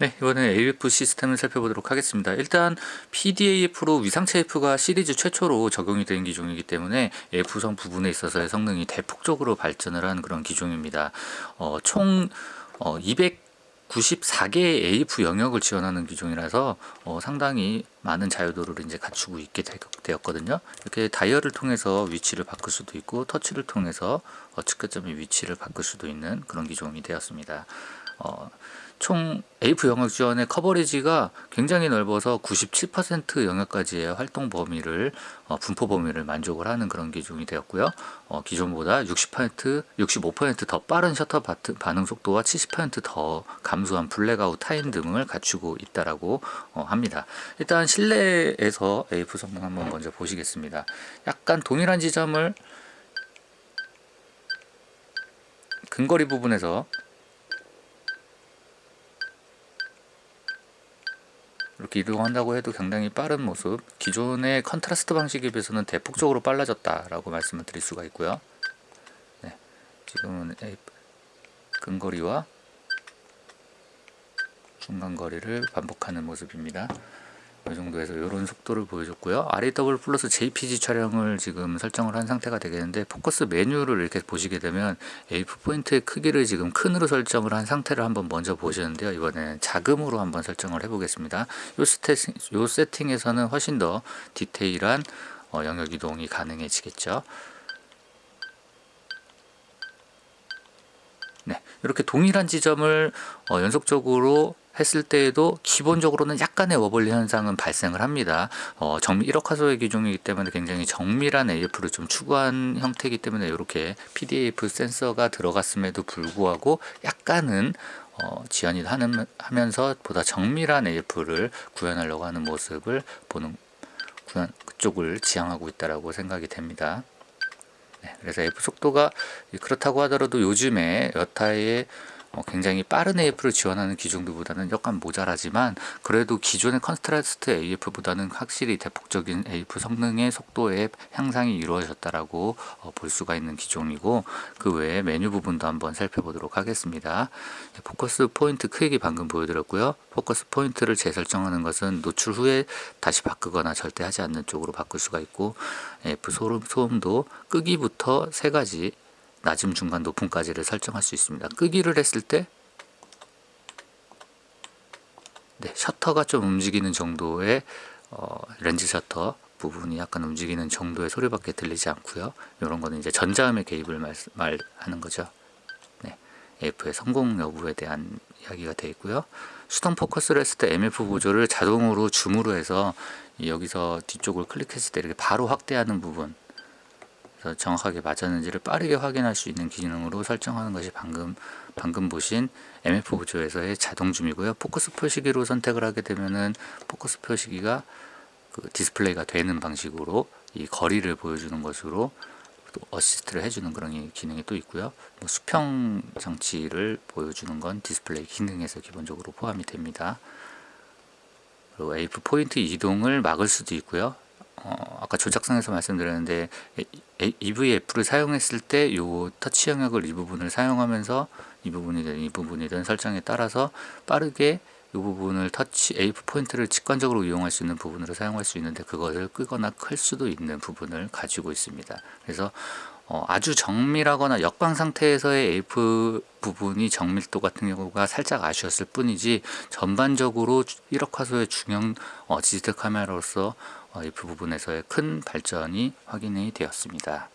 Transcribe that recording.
네, 이번에 AF 시스템을 살펴보도록 하겠습니다. 일단 PDAF로 위상체 F가 시리즈 최초로 적용이 된 기종이기 때문에 F성 부분에 있어서의 성능이 대폭적으로 발전을 한 그런 기종입니다. 어, 총 어, 294개의 AF 영역을 지원하는 기종이라서 어, 상당히 많은 자유도를 이제 갖추고 있게 되었거든요. 이렇게 다이얼을 통해서 위치를 바꿀 수도 있고 터치를 통해서 어, 측가점의 위치를 바꿀 수도 있는 그런 기종이 되었습니다. 어, 총 AF 영역 지원의 coverage가 굉장히 넓어서 97% 영역까지의 활동 범위를 어, 분포 범위를 만족을 하는 그런 기종이 되었고요. 어, 기존보다 60% 65%더 빠른 셔터 바트, 반응 속도와 70%더 감소한 blackout time 등을 갖추고 있다라고 어, 합니다. 일단 실내에서 AF 성능 한번 먼저 보시겠습니다. 약간 동일한 지점을 근거리 부분에서 이렇게 이동한다고 해도 굉장히 빠른 모습 기존의 contrast 방식에 비해서는 대폭적으로 빨라졌다라고 말씀을 드릴 수가 있고요. 네, 지금은 근거리와 중간거리를 반복하는 모습입니다 이 정도에서 이런 속도를 보여줬고요. RAW 플러스 JPG 촬영을 지금 설정을 한 상태가 되겠는데 포커스 메뉴를 이렇게 보시게 되면 AF 포인트의 크기를 지금 큼으로 설정을 한 상태를 한번 먼저 보시는데요. 이번에는 작음으로 한번 설정을 해 보겠습니다. 이 세팅, 요 세팅에서는 훨씬 더 디테일한 어, 영역 이동이 가능해지겠죠. 네, 이렇게 동일한 지점을 어, 연속적으로 했을 때에도 기본적으로는 약간의 wobbly 현상은 발생을 합니다. 어, 정 1억 화소의 기종이기 때문에 굉장히 정밀한 AF를 좀 추구한 형태이기 때문에 이렇게 PDF 센서가 들어갔음에도 불구하고 약간은 어, 지연이 하는, 하면서 보다 정밀한 AF를 구현하려고 하는 모습을 보는 구현, 그쪽을 지향하고 있다고 생각이 됩니다. 네, 그래서 AF 속도가 그렇다고 하더라도 요즘에 여타의 어, 굉장히 빠른 AF를 지원하는 기종들보다는 약간 모자라지만 그래도 기존의 컨트라스트 AF보다는 확실히 대폭적인 AF 성능의 속도의 향상이 이루어졌다라고 어, 볼 수가 있는 기종이고 그 외에 메뉴 부분도 한번 살펴보도록 하겠습니다. 포커스 포인트 크기 방금 보여드렸고요. 포커스 포인트를 재설정하는 것은 노출 후에 다시 바꾸거나 절대 하지 않는 쪽으로 바꿀 수가 있고 AF 소음, 소음도 끄기부터 세 가지 낮음, 중간, 높음까지를 설정할 수 있습니다. 끄기를 했을 때 네, 셔터가 좀 움직이는 정도의 어, 렌즈 셔터 부분이 약간 움직이는 정도의 소리밖에 들리지 않고요. 이런 거는 이제 전자음의 개입을 말, 말하는 거죠. 네, AF의 성공 여부에 대한 이야기가 되어 있고요. 수동 포커스를 했을 때 MF 보조를 자동으로 줌으로 해서 여기서 뒤쪽을 클릭했을 때 이렇게 바로 확대하는 부분 정확하게 맞았는지를 빠르게 확인할 수 있는 기능으로 설정하는 것이 방금 방금 보신 MF 보조에서의 자동 줌이고요. 포커스 표시기로 선택을 하게 되면은 포커스 표시기가 그 디스플레이가 되는 방식으로 이 거리를 보여주는 것으로 또 어시스트를 해주는 그런 기능이 또 있고요. 뭐 수평 장치를 보여주는 건 디스플레이 기능에서 기본적으로 포함이 됩니다. 그리고 AF 포인트 이동을 막을 수도 있고요. 어, 아까 조작상에서 말씀드렸는데 EVF를 사용했을 때이 터치 영역을 이 부분을 사용하면서 이 부분이든 이 부분이든 설정에 따라서 빠르게 이 부분을 터치 AF 포인트를 직관적으로 이용할 수 있는 부분으로 사용할 수 있는데 그것을 끄거나 클 수도 있는 부분을 가지고 있습니다. 그래서 어, 아주 정밀하거나 역광 상태에서의 AF 부분이 정밀도 같은 경우가 살짝 아쉬웠을 뿐이지 전반적으로 1억 화소의 중형 어, 디지털 카메라로서 어, AF 부분에서의 큰 발전이 확인이 되었습니다.